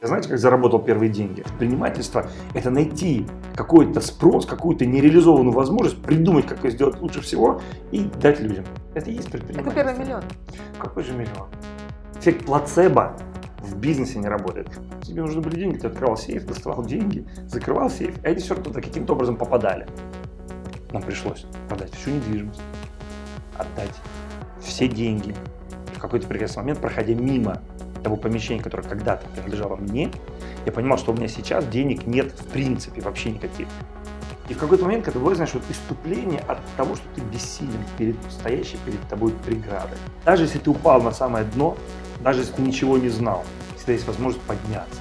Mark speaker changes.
Speaker 1: Знаете, как заработал первые деньги? Предпринимательство – это найти какой-то спрос, какую-то нереализованную возможность, придумать, как ее сделать лучше всего и дать людям. Это и есть предпринимательство.
Speaker 2: Это первый миллион.
Speaker 1: Какой же миллион? Эффект плацебо в бизнесе не работает. Тебе нужны были деньги, ты открывал сейф, доставал деньги, закрывал сейф, а эти все туда каким-то образом попадали. Нам пришлось продать всю недвижимость, отдать все деньги. В какой-то прекрасный момент, проходя мимо того помещения, которое когда-то принадлежало мне, я понимал, что у меня сейчас денег нет в принципе вообще никаких. И в какой-то момент, когда бывает, знаешь, вот иступление от того, что ты бессилен перед стоящей перед тобой преградой. Даже если ты упал на самое дно, даже если ты ничего не знал, всегда есть возможность подняться.